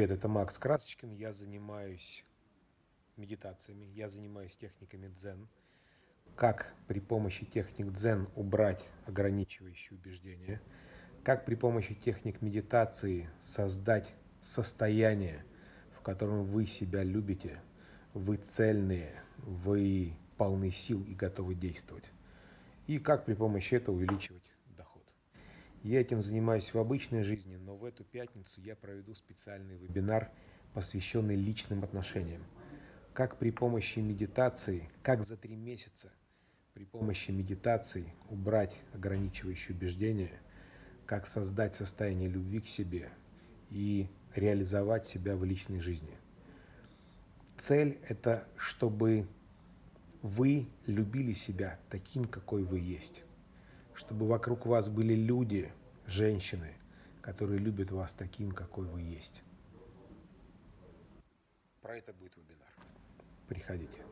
Привет, это Макс Красочкин. Я занимаюсь медитациями, я занимаюсь техниками дзен. Как при помощи техник дзен убрать ограничивающие убеждения. Как при помощи техник медитации создать состояние, в котором вы себя любите, вы цельные, вы полны сил и готовы действовать. И как при помощи этого увеличивать. Я этим занимаюсь в обычной жизни, но в эту пятницу я проведу специальный вебинар, посвященный личным отношениям. Как при помощи медитации, как за три месяца при помощи медитации убрать ограничивающие убеждения, как создать состояние любви к себе и реализовать себя в личной жизни. Цель – это чтобы вы любили себя таким, какой вы есть чтобы вокруг вас были люди, женщины, которые любят вас таким, какой вы есть. Про это будет вебинар. Приходите.